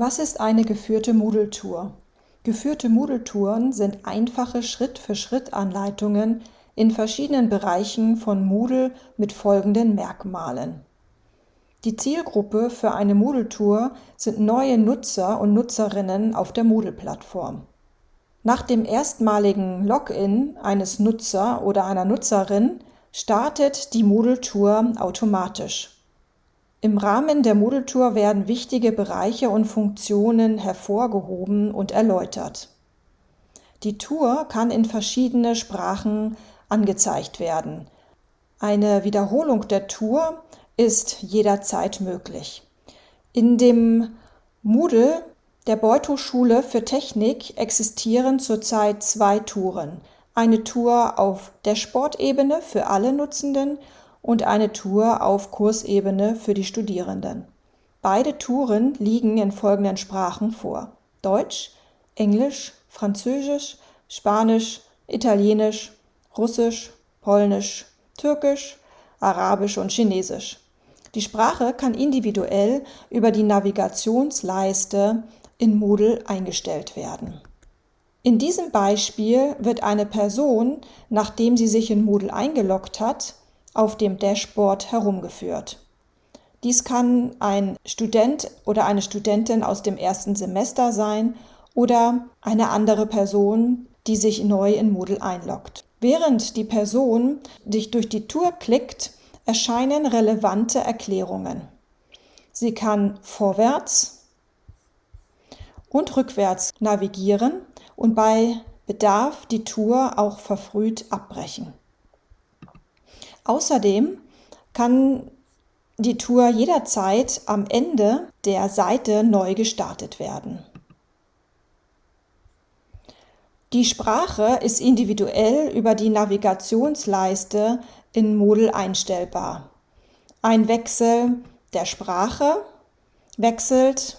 Was ist eine geführte Moodle-Tour? Geführte Moodle-Touren sind einfache Schritt-für-Schritt-Anleitungen in verschiedenen Bereichen von Moodle mit folgenden Merkmalen. Die Zielgruppe für eine Moodle-Tour sind neue Nutzer und Nutzerinnen auf der Moodle-Plattform. Nach dem erstmaligen Login eines Nutzer oder einer Nutzerin startet die Moodle-Tour automatisch. Im Rahmen der Moodle-Tour werden wichtige Bereiche und Funktionen hervorgehoben und erläutert. Die Tour kann in verschiedene Sprachen angezeigt werden. Eine Wiederholung der Tour ist jederzeit möglich. In dem Moodle der Beuth-Hochschule für Technik existieren zurzeit zwei Touren. Eine Tour auf der Sportebene für alle Nutzenden und eine Tour auf Kursebene für die Studierenden. Beide Touren liegen in folgenden Sprachen vor: Deutsch, Englisch, Französisch, Spanisch, Italienisch, Russisch, Polnisch, Türkisch, Arabisch und Chinesisch. Die Sprache kann individuell über die Navigationsleiste in Moodle eingestellt werden. In diesem Beispiel wird eine Person, nachdem sie sich in Moodle eingeloggt hat, auf dem Dashboard herumgeführt. Dies kann ein Student oder eine Studentin aus dem ersten Semester sein oder eine andere Person, die sich neu in Moodle einloggt. Während die Person sich durch die Tour klickt, erscheinen relevante Erklärungen. Sie kann vorwärts und rückwärts navigieren und bei Bedarf die Tour auch verfrüht abbrechen. Außerdem kann die Tour jederzeit am Ende der Seite neu gestartet werden. Die Sprache ist individuell über die Navigationsleiste in Moodle einstellbar. Ein Wechsel der Sprache wechselt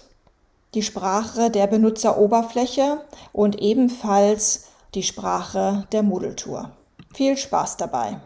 die Sprache der Benutzeroberfläche und ebenfalls die Sprache der Moodle-Tour. Viel Spaß dabei!